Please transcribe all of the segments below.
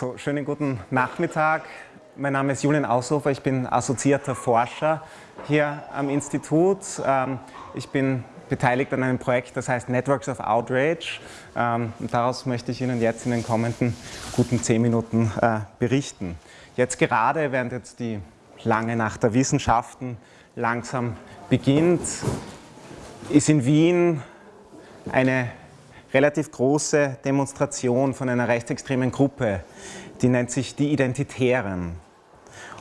So, schönen guten Nachmittag. Mein Name ist Julian Aushofer, ich bin assoziierter Forscher hier am Institut. Ähm, ich bin beteiligt an einem Projekt, das heißt Networks of Outrage. Ähm, und daraus möchte ich Ihnen jetzt in den kommenden guten zehn Minuten äh, berichten. Jetzt gerade, während jetzt die lange Nacht der Wissenschaften langsam beginnt, ist in Wien eine relativ große Demonstration von einer rechtsextremen Gruppe, die nennt sich die Identitären.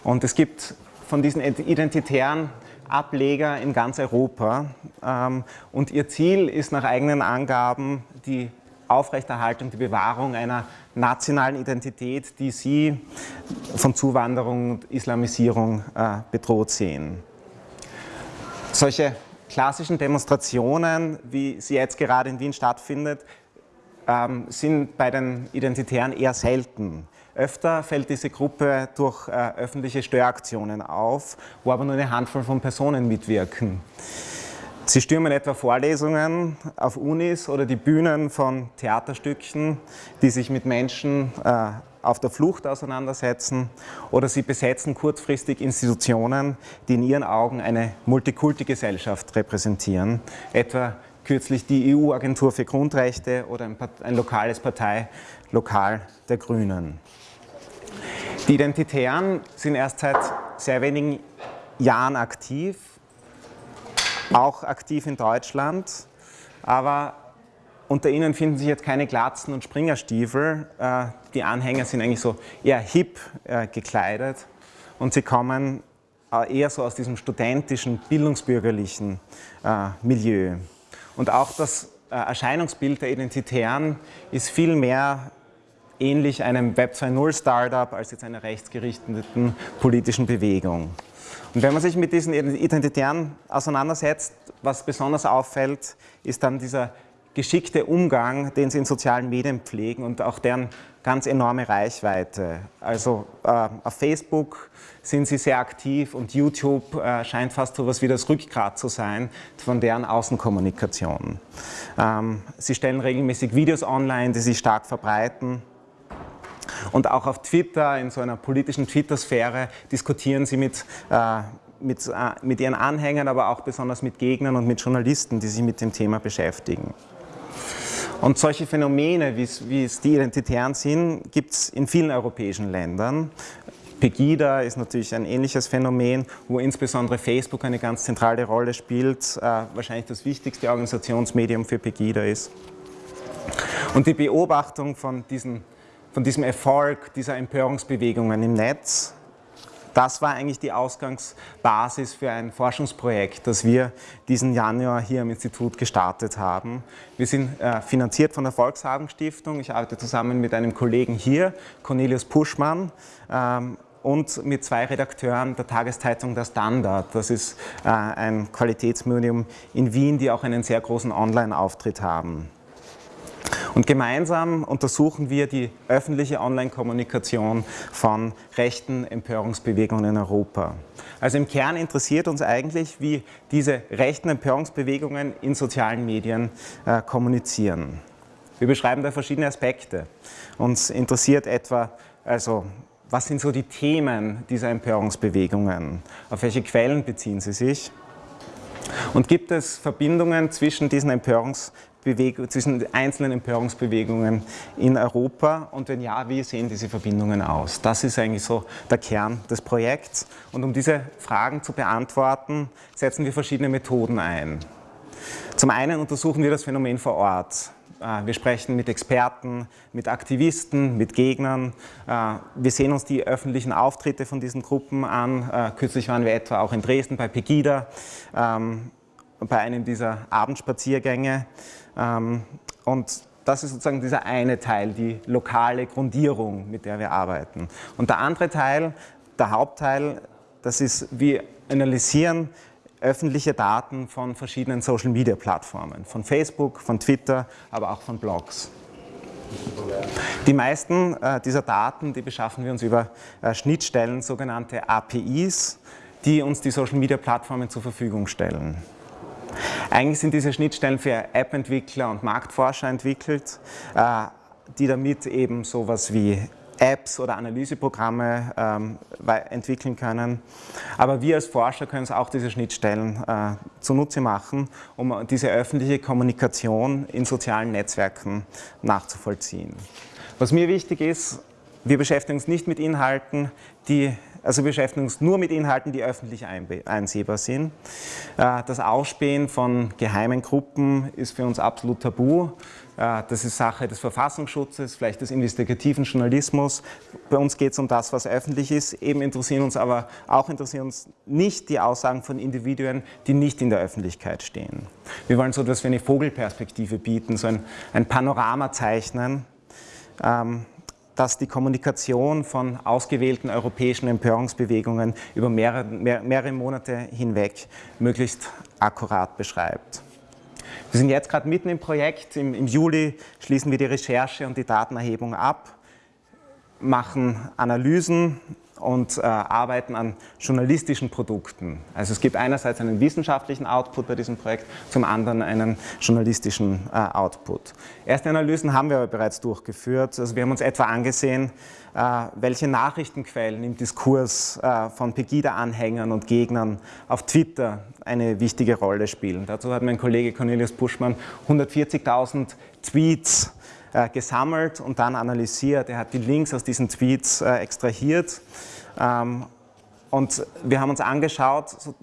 Und es gibt von diesen Identitären Ableger in ganz Europa ähm, und ihr Ziel ist nach eigenen Angaben die Aufrechterhaltung, die Bewahrung einer nationalen Identität, die sie von Zuwanderung und Islamisierung äh, bedroht sehen. Solche klassischen Demonstrationen, wie sie jetzt gerade in Wien stattfindet, ähm, sind bei den Identitären eher selten. Öfter fällt diese Gruppe durch äh, öffentliche Störaktionen auf, wo aber nur eine Handvoll von Personen mitwirken. Sie stürmen etwa Vorlesungen auf Unis oder die Bühnen von Theaterstücken, die sich mit Menschen äh, auf der Flucht auseinandersetzen oder sie besetzen kurzfristig Institutionen, die in ihren Augen eine Multikulti-Gesellschaft repräsentieren, etwa kürzlich die EU-Agentur für Grundrechte oder ein, ein lokales Parteilokal der Grünen. Die Identitären sind erst seit sehr wenigen Jahren aktiv, auch aktiv in Deutschland, aber unter ihnen finden sich jetzt keine Glatzen und Springerstiefel. Äh, die Anhänger sind eigentlich so eher hip äh, gekleidet und sie kommen äh, eher so aus diesem studentischen, bildungsbürgerlichen Milieu. Und auch das Erscheinungsbild der Identitären ist viel mehr ähnlich einem Web 2.0 Startup als jetzt einer rechtsgerichteten politischen Bewegung. Und wenn man sich mit diesen Identitären auseinandersetzt, was besonders auffällt, ist dann dieser geschickte Umgang, den sie in sozialen Medien pflegen und auch deren ganz enorme Reichweite. Also äh, auf Facebook sind sie sehr aktiv und YouTube äh, scheint fast so etwas wie das Rückgrat zu sein von deren Außenkommunikation. Ähm, sie stellen regelmäßig Videos online, die sich stark verbreiten. Und auch auf Twitter, in so einer politischen Twitter-Sphäre, diskutieren sie mit, äh, mit, äh, mit ihren Anhängern, aber auch besonders mit Gegnern und mit Journalisten, die sich mit dem Thema beschäftigen. Und solche Phänomene, wie es, die Identitären sind, gibt es in vielen europäischen Ländern. Pegida ist natürlich ein ähnliches Phänomen, wo insbesondere Facebook eine ganz zentrale Rolle spielt, äh, wahrscheinlich das wichtigste Organisationsmedium für Pegida ist. Und die Beobachtung von, diesen, von diesem Erfolg dieser Empörungsbewegungen im Netz das war eigentlich die Ausgangsbasis für ein Forschungsprojekt, das wir diesen Januar hier am Institut gestartet haben. Wir sind äh, finanziert von der Volkshagen Stiftung. Ich arbeite zusammen mit einem Kollegen hier, Cornelius Puschmann, ähm, und mit zwei Redakteuren der Tageszeitung Der Standard. Das ist äh, ein Qualitätsmedium in Wien, die auch einen sehr großen Online-Auftritt haben. Und gemeinsam untersuchen wir die öffentliche Online-Kommunikation von rechten Empörungsbewegungen in Europa. Also im Kern interessiert uns eigentlich, wie diese rechten Empörungsbewegungen in sozialen Medien äh, kommunizieren. Wir beschreiben da verschiedene Aspekte. Uns interessiert etwa, also was sind so die Themen dieser Empörungsbewegungen? Auf welche Quellen beziehen sie sich? Und gibt es Verbindungen zwischen diesen Empörungsbewegungen, zwischen einzelnen Empörungsbewegungen in Europa? Und wenn ja, wie sehen diese Verbindungen aus? Das ist eigentlich so der Kern des Projekts. Und um diese Fragen zu beantworten, setzen wir verschiedene Methoden ein. Zum einen untersuchen wir das Phänomen vor Ort. Äh, wir sprechen mit Experten, mit Aktivisten, mit Gegnern. Äh, wir sehen uns die öffentlichen Auftritte von diesen Gruppen an. Äh, kürzlich waren wir etwa auch in Dresden bei Pegida, ähm, bei einem dieser Abendspaziergänge. Ähm, und das ist sozusagen dieser eine Teil, die lokale Grundierung, mit der wir arbeiten. Und der andere Teil, der Hauptteil, das ist, wir analysieren öffentliche Daten von verschiedenen Social-Media-Plattformen, von Facebook, von Twitter, aber auch von Blogs. Die meisten äh, dieser Daten, die beschaffen wir uns über äh, Schnittstellen, sogenannte APIs, die uns die Social-Media-Plattformen zur Verfügung stellen. Eigentlich sind diese Schnittstellen für App-Entwickler und Marktforscher entwickelt, äh, die damit eben sowas wie Apps oder Analyseprogramme ähm, entwickeln können. Aber wir als Forscher können uns auch diese Schnittstellen äh, zunutze machen, um diese öffentliche Kommunikation in sozialen Netzwerken nachzuvollziehen. Was mir wichtig ist, wir beschäftigen uns nicht mit Inhalten, die also wir beschäftigen uns nur mit Inhalten, die öffentlich einsehbar sind. Äh, das Ausspähen von geheimen Gruppen ist für uns absolut tabu. Äh, das ist Sache des Verfassungsschutzes, vielleicht des investigativen Journalismus. Bei uns geht es um das, was öffentlich ist. Eben interessieren uns aber auch interessieren uns nicht die Aussagen von Individuen, die nicht in der Öffentlichkeit stehen. Wir wollen so etwas wie eine Vogelperspektive bieten, so ein, ein Panorama zeichnen. Ähm, dass die Kommunikation von ausgewählten europäischen Empörungsbewegungen über mehrere, mehr, mehrere Monate hinweg möglichst akkurat beschreibt. Wir sind jetzt gerade mitten im Projekt. Im, Im, Juli schließen wir die Recherche und die Datenerhebung ab, machen Analysen und äh, arbeiten an journalistischen Produkten. Also es gibt einerseits einen wissenschaftlichen Output bei diesem Projekt, zum anderen einen journalistischen äh, Output. Erste Analysen haben wir aber bereits durchgeführt. Also wir haben uns etwa angesehen, äh, welche Nachrichtenquellen im Diskurs äh, von Pegida-Anhängern und Gegnern auf Twitter eine wichtige Rolle spielen. Dazu hat mein Kollege Cornelius Buschmann 140.000 Tweets äh, gesammelt und dann analysiert. Er hat die Links aus diesen Tweets äh, extrahiert ähm, und wir haben uns angeschaut, so,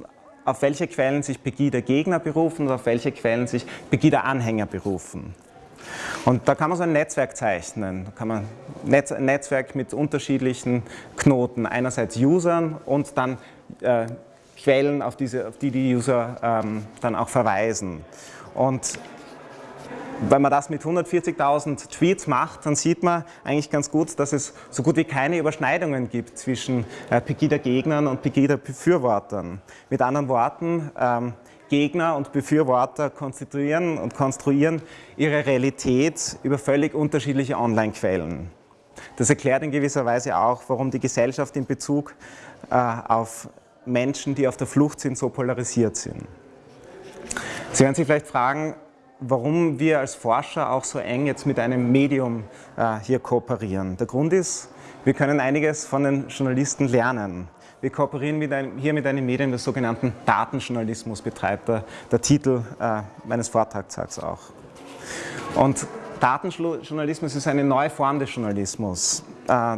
auf welche Quellen sich Pegida-Gegner berufen und auf welche Quellen sich Pegida-Anhänger berufen. Und da kann man so ein Netzwerk zeichnen. Da kann man Netz, ein Netzwerk mit unterschiedlichen Knoten, einerseits Usern und dann äh, Quellen, auf, diese, auf die die User ähm, dann auch verweisen. Und wenn man das mit 140.000 Tweets macht, dann sieht man eigentlich ganz gut, dass es so gut wie keine Überschneidungen gibt zwischen äh, Pegida-Gegnern und Pegida-Befürwortern. Mit anderen Worten, ähm, Gegner und Befürworter konstituieren und konstruieren ihre Realität über völlig unterschiedliche Online-Quellen. Das erklärt in gewisser Weise auch, warum die Gesellschaft in Bezug äh, auf Menschen, die auf der Flucht sind, so polarisiert sind. Sie werden sich vielleicht fragen, warum wir als Forscher auch so eng jetzt mit einem Medium äh, hier kooperieren. Der Grund ist, wir können einiges von den Journalisten lernen. Wir kooperieren mit einem, hier mit einem Medium, das sogenannten Datenjournalismus betreibt, der, der Titel äh, meines Vortrags sagt auch. Und Datenjournalismus ist eine neue Form des Journalismus, äh,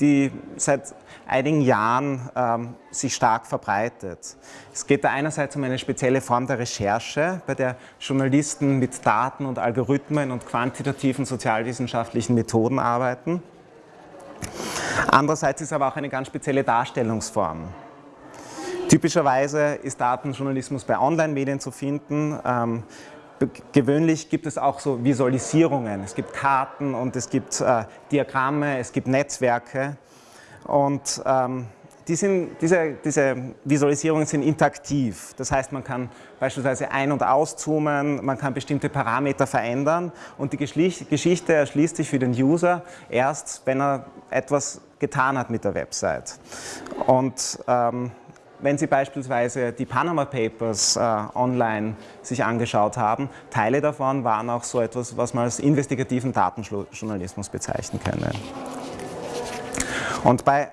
die seit einigen Jahren ähm, sich stark verbreitet. Es geht da einerseits um eine spezielle Form der Recherche, bei der Journalisten mit Daten und Algorithmen und quantitativen sozialwissenschaftlichen Methoden arbeiten. Andererseits ist aber auch eine ganz spezielle Darstellungsform. Typischerweise ist Datenjournalismus bei Online-Medien zu finden. Ähm, gewöhnlich gibt es auch so Visualisierungen. Es gibt Karten und es gibt äh, Diagramme, es gibt Netzwerke. Und ähm, die sind, diese, diese, Visualisierungen sind interaktiv. Das heißt, man kann beispielsweise ein- und auszoomen, man kann bestimmte Parameter verändern und die Geschichte erschließt sich für den User erst, wenn er etwas getan hat mit der Website. Und ähm, wenn Sie beispielsweise die Panama Papers äh, online sich angeschaut haben, Teile davon waren auch so etwas, was man als investigativen Datenjournalismus bezeichnen könne. Und bei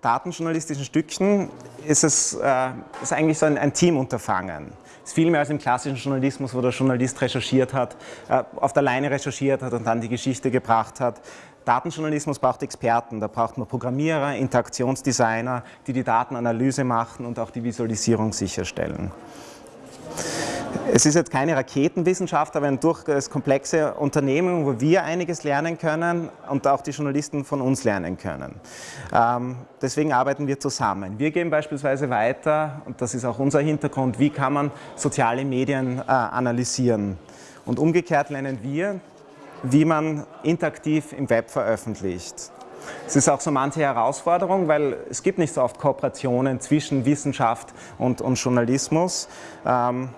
datenjournalistischen Stücken ist es äh, ist eigentlich so ein, ein Teamunterfangen. Ist viel mehr als im klassischen Journalismus, wo der Journalist recherchiert hat, äh, auf der Leine recherchiert hat und dann die Geschichte gebracht hat. Datenjournalismus braucht Experten, da braucht man Programmierer, Interaktionsdesigner, die die Datenanalyse machen und auch die Visualisierung sicherstellen. Es ist jetzt keine Raketenwissenschaft, aber ein durchaus komplexe Unternehmen, wo wir einiges lernen können und auch die Journalisten von uns lernen können. Ähm, deswegen arbeiten wir zusammen. Wir gehen beispielsweise weiter, und das ist auch unser Hintergrund, wie kann man soziale Medien äh, analysieren. Und umgekehrt lernen wir, wie man interaktiv im Web veröffentlicht. Es ist auch so manche Herausforderung, weil es gibt nicht so oft Kooperationen zwischen Wissenschaft und, und Journalismus. Ähm,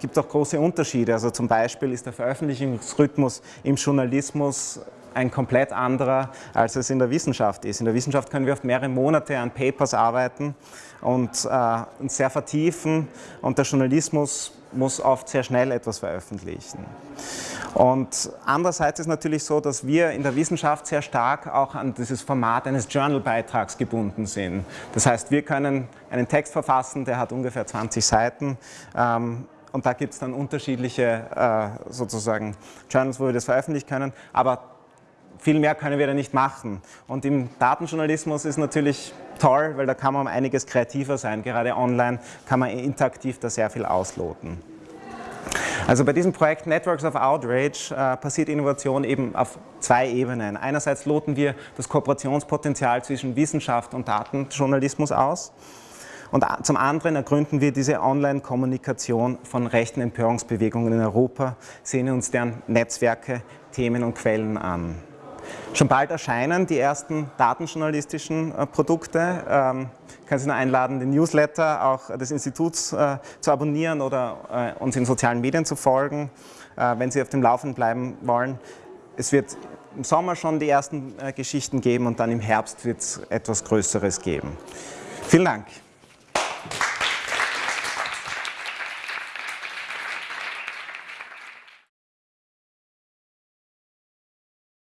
gibt auch große Unterschiede. Also zum Beispiel ist der Veröffentlichungsrhythmus im Journalismus ein komplett anderer, als es in der Wissenschaft ist. In der Wissenschaft können wir oft mehrere Monate an Papers arbeiten und äh, sehr vertiefen und der Journalismus muss oft sehr schnell etwas veröffentlichen. Und andererseits ist natürlich so, dass wir in der Wissenschaft sehr stark auch an dieses Format eines Journal-Beitrags gebunden sind. Das heißt, wir können einen Text verfassen, der hat ungefähr 20 Seiten ähm, und da gibt es dann unterschiedliche äh, sozusagen Journals, wo wir das veröffentlichen können, aber viel mehr können wir da nicht machen. Und im Datenjournalismus ist natürlich toll, weil da kann man um einiges kreativer sein. Gerade online kann man interaktiv da sehr viel ausloten. Also bei diesem Projekt Networks of Outrage äh, passiert Innovation eben auf zwei Ebenen. Einerseits loten wir das Kooperationspotenzial zwischen Wissenschaft und Datenjournalismus aus. Und zum anderen ergründen wir diese Online-Kommunikation von rechten Empörungsbewegungen in Europa, sehen uns deren Netzwerke, Themen und Quellen an. Schon bald erscheinen die ersten datenjournalistischen äh, Produkte. Ähm, ich kann Sie nur einladen, den Newsletter auch des Instituts äh, zu abonnieren oder äh, uns in sozialen Medien zu folgen, wenn Sie auf dem Laufenden bleiben wollen. Es wird im Sommer schon die ersten Geschichten geben und dann im Herbst wird es etwas Größeres geben. Vielen Dank.